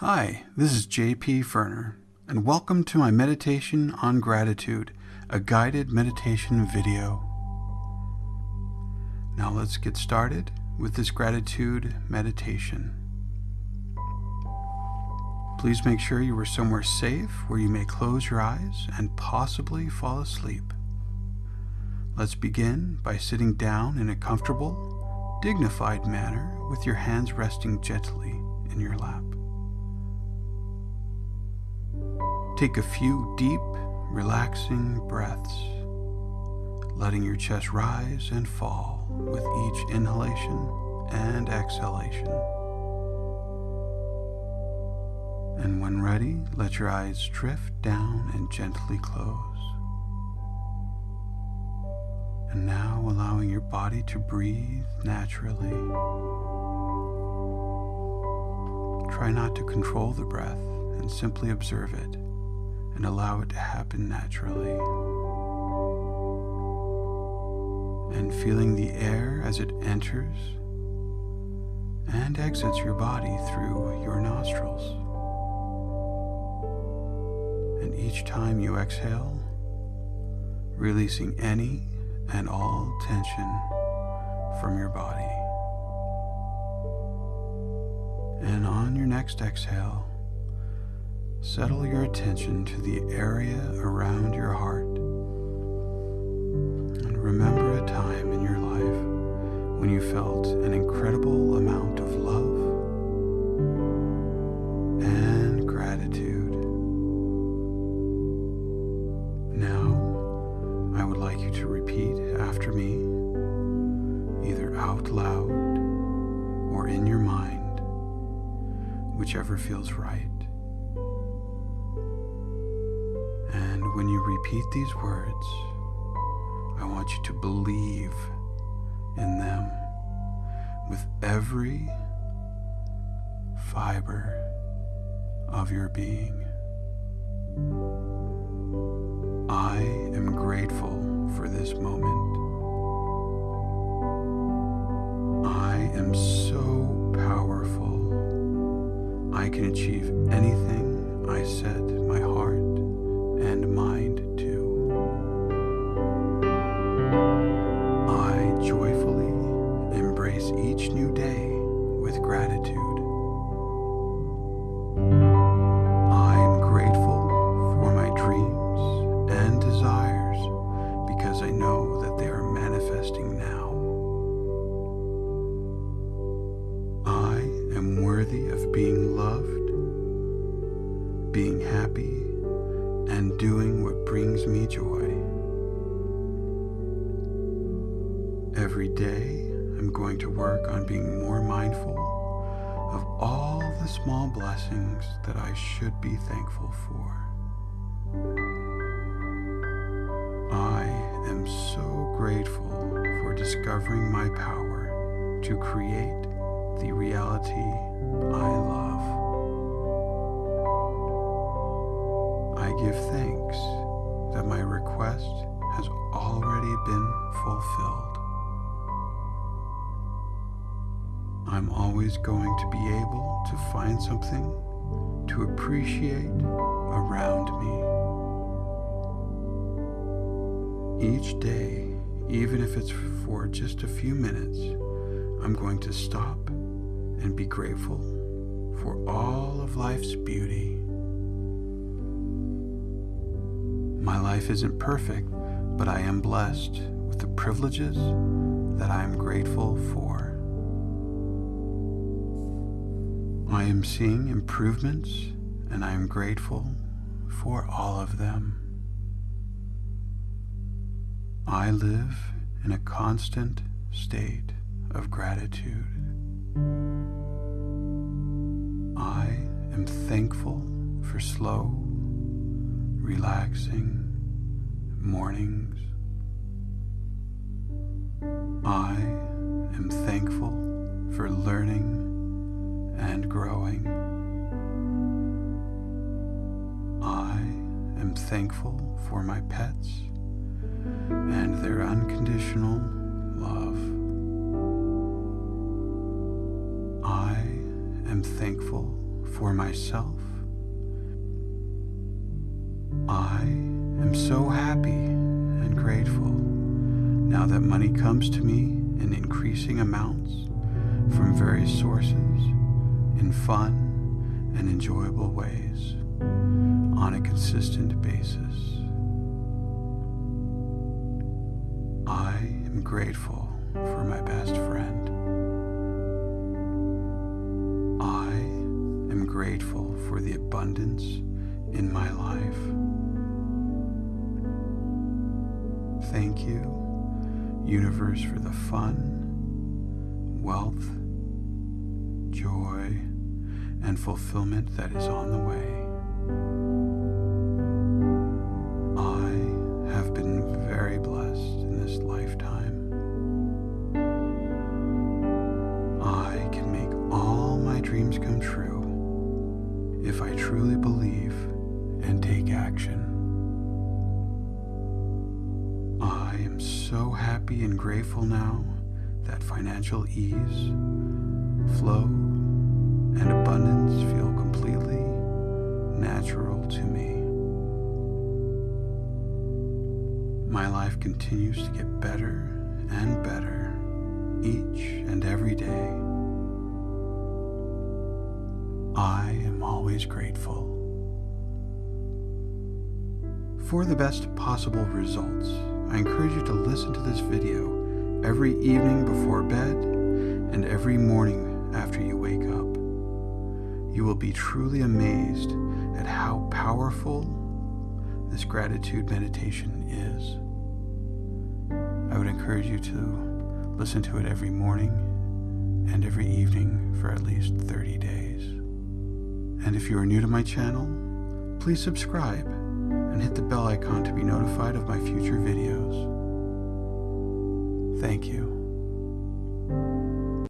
Hi, this is JP Ferner, and welcome to my meditation on gratitude, a guided meditation video. Now let's get started with this gratitude meditation. Please make sure you are somewhere safe where you may close your eyes and possibly fall asleep. Let's begin by sitting down in a comfortable, dignified manner with your hands resting gently in your lap. Take a few deep, relaxing breaths, letting your chest rise and fall with each inhalation and exhalation. And when ready, let your eyes drift down and gently close. And now allowing your body to breathe naturally. Try not to control the breath and simply observe it and allow it to happen naturally. And feeling the air as it enters and exits your body through your nostrils. And each time you exhale, releasing any and all tension from your body. And on your next exhale, settle your attention to the area around your heart. And remember a time in your life when you felt an incredible amount of love and gratitude. Now, I would like you to repeat after me, either out loud or in your mind, whichever feels right. Repeat these words, I want you to believe in them with every fiber of your being. I am grateful for this moment. I am so powerful. I can achieve anything I set being loved, being happy, and doing what brings me joy. Every day, I'm going to work on being more mindful of all the small blessings that I should be thankful for. I am so grateful for discovering my power to create the reality I love. I give thanks that my request has already been fulfilled. I'm always going to be able to find something to appreciate around me. Each day, even if it's for just a few minutes, I'm going to stop and be grateful for all of life's beauty. My life isn't perfect, but I am blessed with the privileges that I am grateful for. I am seeing improvements and I am grateful for all of them. I live in a constant state of gratitude. I am thankful for slow, relaxing mornings. I am thankful for learning and growing. I am thankful for my pets and their unconditional love. Am thankful for myself. I am so happy and grateful now that money comes to me in increasing amounts from various sources in fun and enjoyable ways on a consistent basis. I am grateful for my best friend. Am grateful for the abundance in my life. Thank you, universe, for the fun, wealth, joy, and fulfillment that is on the way. Truly believe and take action. I am so happy and grateful now that financial ease, flow, and abundance feel completely natural to me. My life continues to get better and better each and every day. Always grateful. For the best possible results, I encourage you to listen to this video every evening before bed and every morning after you wake up. You will be truly amazed at how powerful this gratitude meditation is. I would encourage you to listen to it every morning and every evening for at least 30 days. And if you are new to my channel, please subscribe and hit the bell icon to be notified of my future videos. Thank you.